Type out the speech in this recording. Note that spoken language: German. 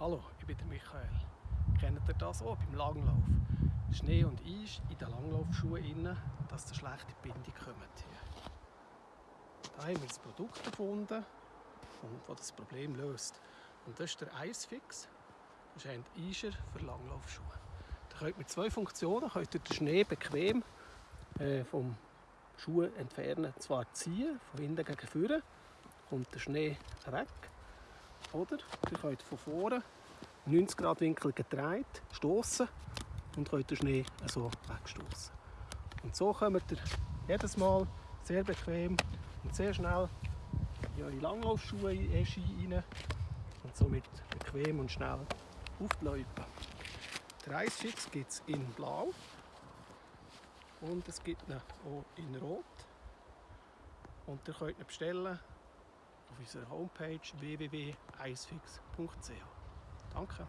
Hallo, ich bin der Michael. Kennt ihr das auch beim Langlauf? Schnee und Eis in den Langlaufschuhen, innen, dass ihr schlechte Bindung kommt. Da haben wir ein Produkt erfunden, das das Problem löst. Und das ist der Icefix. Das ist ein Eiser für Langlaufschuhe. Da könnt mit zwei Funktionen könnt ihr den Schnee bequem äh, vom Schuh entfernen. Zwar ziehen, von hinten gegen vorne, kommt der Schnee weg. Oder ihr könnt von vorne 90 Grad Winkel gedreht stoßen und könnt den Schnee so wegstoßen. Und so kommt ihr jedes Mal sehr bequem und sehr schnell in eure Langlaufschuhe rein und somit bequem und schnell auf die Loipe. Der Icefix gibt es in Blau und es gibt ihn auch in Rot. Und ihr könnt ihn bestellen auf unserer Homepage www.icefix.ch. Danke.